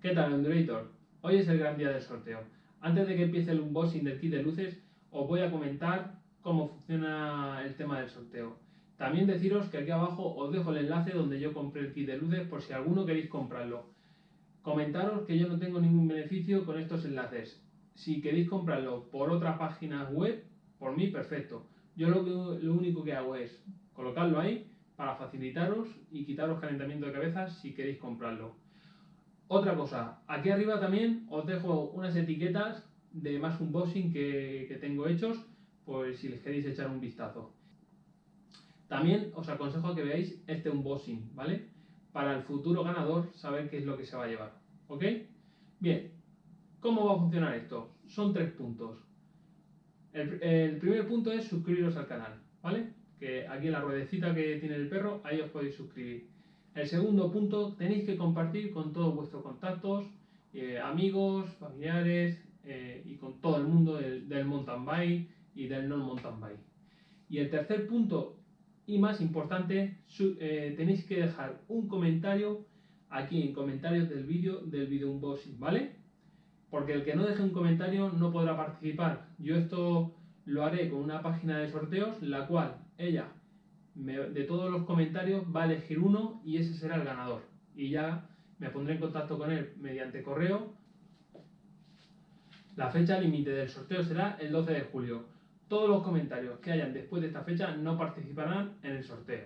¿Qué tal, Endurator? Hoy es el gran día del sorteo. Antes de que empiece el unboxing del kit de luces, os voy a comentar cómo funciona el tema del sorteo. También deciros que aquí abajo os dejo el enlace donde yo compré el kit de luces por si alguno queréis comprarlo. Comentaros que yo no tengo ningún beneficio con estos enlaces. Si queréis comprarlo por otra página web, por mí, perfecto. Yo lo, lo único que hago es colocarlo ahí para facilitaros y quitaros calentamiento de cabeza si queréis comprarlo. Otra cosa, aquí arriba también os dejo unas etiquetas de más unboxing que, tengo hechos, pues si les queréis echar un vistazo. También os aconsejo que veáis este unboxing, ¿vale? Para el futuro ganador saber qué es lo que se va a llevar, ¿ok? Bien, ¿cómo va a funcionar esto? Son tres puntos. El, el primer punto es suscribiros al canal, ¿vale? Que aquí en la ruedecita que tiene el perro, ahí os podéis suscribir. El segundo punto, tenéis que compartir con todos vuestros contactos, eh, amigos, familiares eh, y con todo el mundo del, del, mountain bike y del non mountain bike. Y el tercer punto y más importante, eh, tenéis que dejar un comentario aquí en comentarios del vídeo del video unboxing, ¿vale? Porque el que no deje un comentario no podrá participar. Yo esto lo haré con una página de sorteos, la cual ella de todos los comentarios va a elegir uno y ese será el ganador. Y ya me pondré en contacto con él mediante correo. La fecha límite del sorteo será el 12 de julio. Todos los comentarios que hayan después de esta fecha no participarán en el sorteo.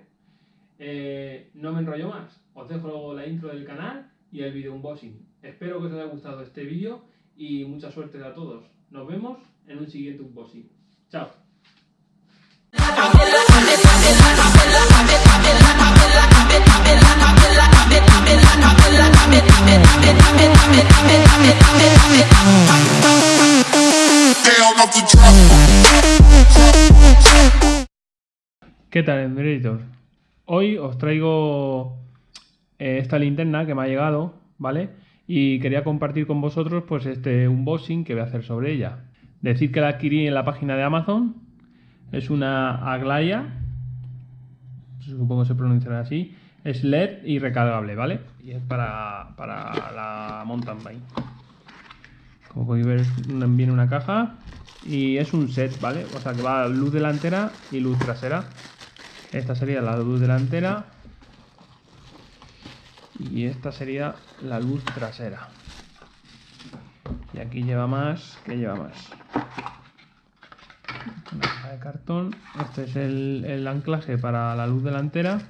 Eh, no me enrollo más. Os dejo luego la intro del canal y el video unboxing. Espero que os haya gustado este vídeo y mucha suerte a todos. Nos vemos en un siguiente unboxing. Chao. ¿Qué tal, Embrator? Hoy os traigo eh, esta linterna que me ha llegado, ¿vale? Y quería compartir con vosotros pues este unboxing que voy a hacer sobre ella. Decir que la adquirí en la página de Amazon. Es una Aglaya, supongo que se pronunciará así. Es LED y recargable, ¿vale? Y es para, para la mountain bike. Como podéis ver, viene una caja y es un set, ¿vale? O sea que va luz delantera y luz trasera. Esta sería la luz delantera y esta sería la luz trasera. Y aquí lleva más, ¿qué lleva más? Una caja de cartón. Este es el, el anclaje para la luz delantera.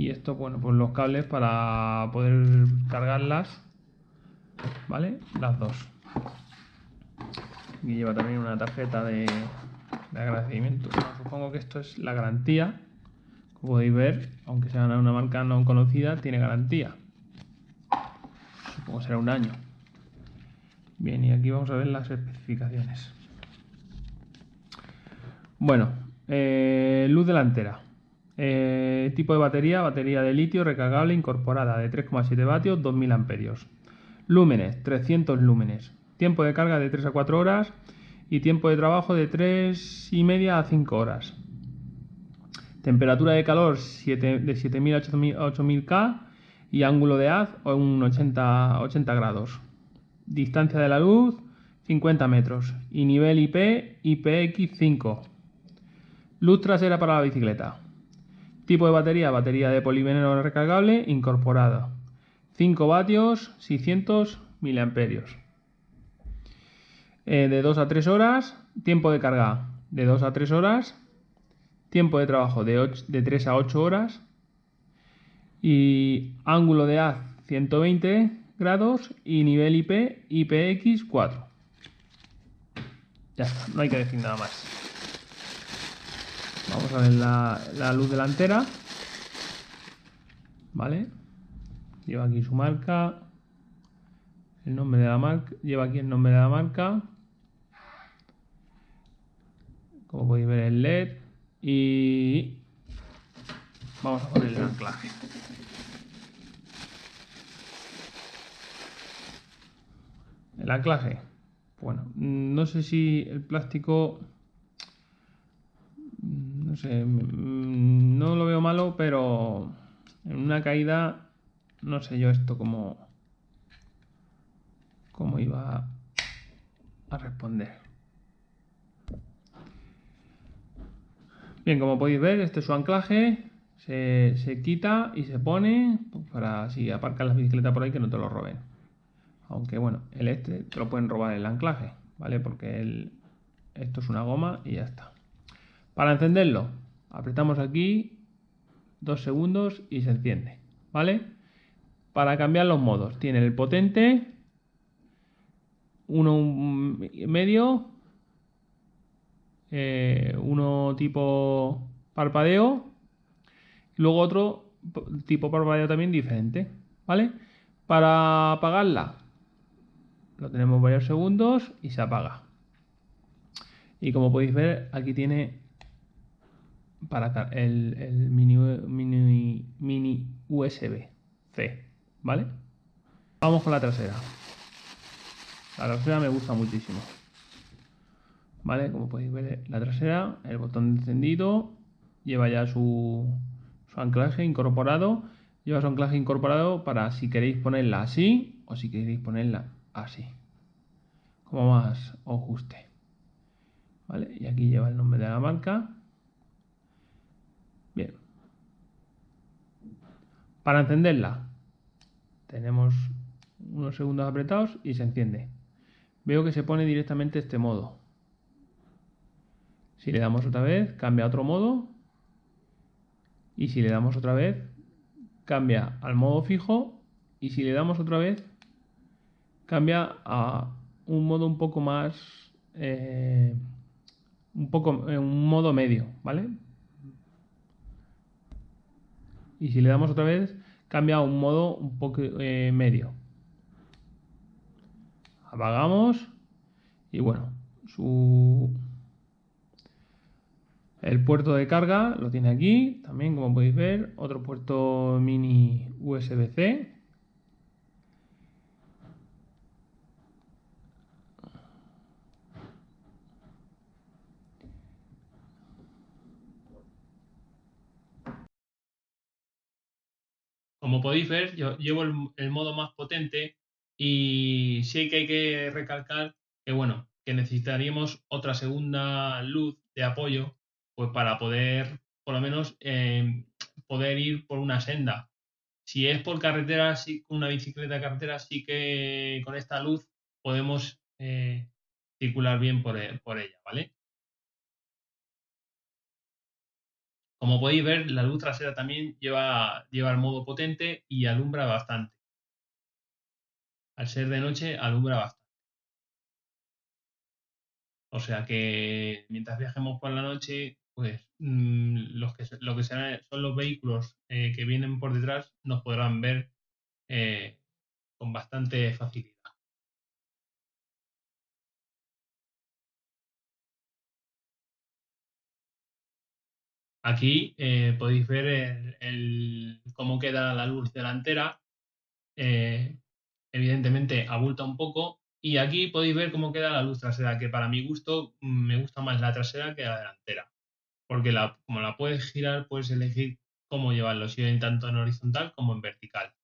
Y esto, bueno, pues los cables para poder cargarlas, ¿vale? Las dos. Y lleva también una tarjeta de, de agradecimiento. Supongo que esto es la garantía. Como podéis ver, aunque sea una marca no conocida, tiene garantía. Supongo será un año. Bien, y aquí vamos a ver las especificaciones. Bueno, eh, luz delantera. Eh, tipo de batería, batería de litio recargable incorporada de 3,7 vatios, 2000 amperios. Lúmenes, 300 lúmenes. Tiempo de carga de 3 a 4 horas y tiempo de trabajo de 3 y media a 5 horas. Temperatura de calor 7, de 7000 a 8000 K y ángulo de haz un 80, 80 grados. Distancia de la luz 50 metros y nivel IP IPX5. Luz trasera para la bicicleta. Tipo de batería, batería de polivinilo recargable incorporada. 5 vatios, 600 miliamperios. Eh, de 2 a 3 horas, tiempo de carga de 2 a 3 horas, tiempo de trabajo de, 8, de 3 a 8 horas y ángulo de haz 120 grados y nivel IP IPX4. Ya está, no hay que decir nada más. Vamos a ver la, la luz delantera. ¿Vale? Lleva aquí su marca. El nombre de la marca. Lleva aquí el nombre de la marca. Como podéis ver el LED. Y vamos a poner el anclaje. El anclaje. Bueno, no sé si el plástico sé, no lo veo malo, pero en una caída no sé yo esto cómo, cómo iba a responder. Bien, como podéis ver, este es su anclaje. Se, se quita y se pone para si aparcas la bicicleta por ahí que no te lo roben. Aunque bueno, el este te lo pueden robar el anclaje, ¿vale? Porque esto es una goma y ya está. Para encenderlo, apretamos aquí dos segundos y se enciende, ¿vale? Para cambiar los modos, tiene el potente, uno medio, eh, uno tipo parpadeo, luego otro tipo parpadeo también diferente, ¿vale? Para apagarla, lo tenemos varios segundos y se apaga. Y como podéis ver, aquí tiene para el, el mini, mini, mini USB-C, ¿vale? Vamos con la trasera. La trasera me gusta muchísimo. ¿Vale? Como podéis ver, la trasera, el botón encendido, lleva ya su, su anclaje incorporado. Lleva su anclaje incorporado para si queréis ponerla así o si queréis ponerla así. Como más os guste. ¿Vale? Y aquí lleva el nombre de la marca. Bien. Para encenderla, tenemos unos segundos apretados y se enciende. Veo que se pone directamente este modo. Si le damos otra vez, cambia a otro modo. Y si le damos otra vez, cambia al modo fijo. Y si le damos otra vez, cambia a un modo un poco más... Eh, un poco en un modo medio, ¿vale? Y si le damos otra vez, cambia a un modo un poco eh, medio. Apagamos y bueno, su el puerto de carga lo tiene aquí, también como podéis ver, otro puerto mini USB-C Como podéis ver, yo llevo el, modo más potente y sí que hay que recalcar que, bueno, que necesitaríamos otra segunda luz de apoyo pues para poder, por lo menos, em, poder ir por una senda. Si es por carretera, sí, con una bicicleta de carretera, sí que con esta luz podemos eh, circular bien por, por ella, ¿vale? Como podéis ver, la luz trasera también lleva, lleva el modo potente y alumbra bastante. Al ser de noche, alumbra bastante. O sea que mientras viajemos por la noche, pues mm, los que, lo que serán, son los vehículos eh, que vienen por detrás nos podrán ver eh, con bastante facilidad. Aquí eh, podéis ver cómo queda la luz delantera. Eh, evidentemente abulta un poco. Y aquí podéis ver cómo queda la luz trasera, que para mi gusto mm, me gusta más la trasera que la delantera. Porque como la puedes girar, puedes elegir cómo llevarlo, si en tanto en horizontal como en vertical.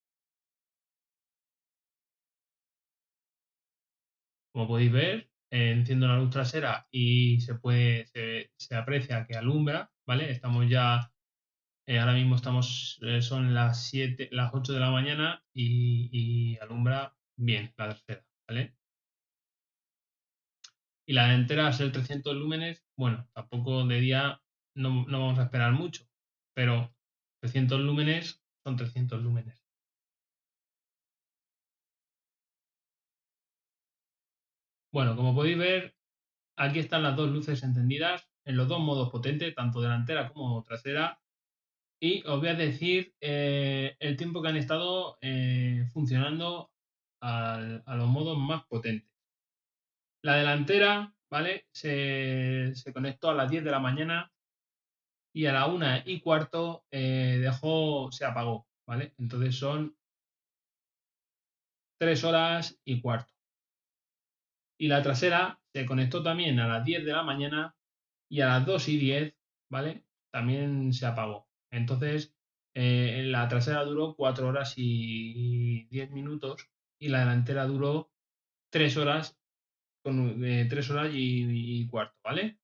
Como podéis ver, enciendo la luz trasera y se puede se, aprecia que alumbra, ¿vale? Estamos ya eh, ahora mismo estamos eh, son las 7 las 8 de la mañana y, alumbra bien la tercera, ¿vale? Y la delantera ser 300 lúmenes, bueno, tampoco de día no, no vamos a esperar mucho, pero 300 lúmenes son 300 lúmenes. Bueno, como podéis ver, aquí están las dos luces encendidas en los dos modos potentes, tanto delantera como trasera. Y os voy a decir eh, el tiempo que han estado eh, funcionando a los modos más potentes. La delantera, ¿vale? Se, conectó a las 10 de la mañana y a la 1 y cuarto eh, dejó, se apagó, ¿vale? Entonces son 3 horas y cuarto y la trasera se conectó también a las 10 de la mañana y a las 2 y 10, ¿vale? También se apagó. Entonces, eh, la trasera duró 4 horas y 10 minutos y la delantera duró 3 horas, con, 3 horas y, y cuarto, ¿vale?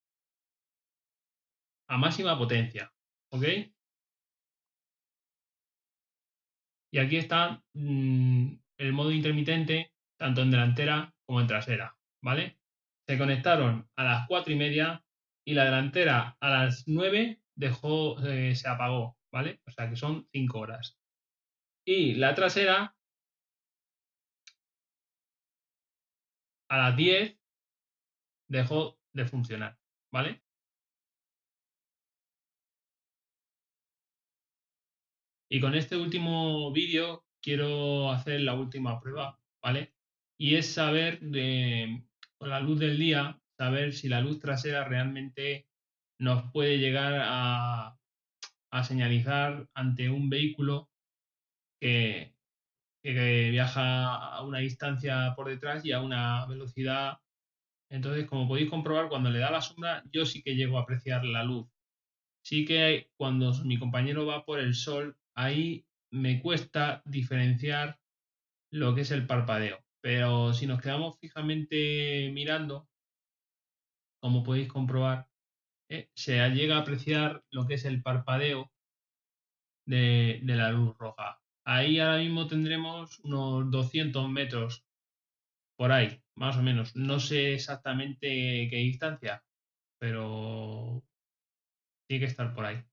A máxima potencia, ¿ok? Y aquí está mm, el modo intermitente, tanto en delantera como en trasera, ¿vale? Se conectaron a las 4 y media y la delantera a las 9 dejó, eh, se apagó, ¿vale? O sea que son 5 horas. Y la trasera a las 10 dejó de funcionar, ¿vale? Y con este último vídeo quiero hacer la última prueba, ¿vale? Y es saber, de, con la luz del día, saber si la luz trasera realmente nos puede llegar a, señalizar ante un vehículo que, que, viaja a una distancia por detrás y a una velocidad. Entonces, como podéis comprobar, cuando le da la sombra, yo sí que llego a apreciar la luz. Sí que cuando mi compañero va por el sol, ahí me cuesta diferenciar lo que es el parpadeo. Pero si nos quedamos fijamente mirando, como podéis comprobar, eh, se llega a apreciar lo que es el parpadeo de, de, la luz roja. Ahí ahora mismo tendremos unos 200 metros por ahí, más o menos. No sé exactamente qué distancia, pero tiene que estar por ahí.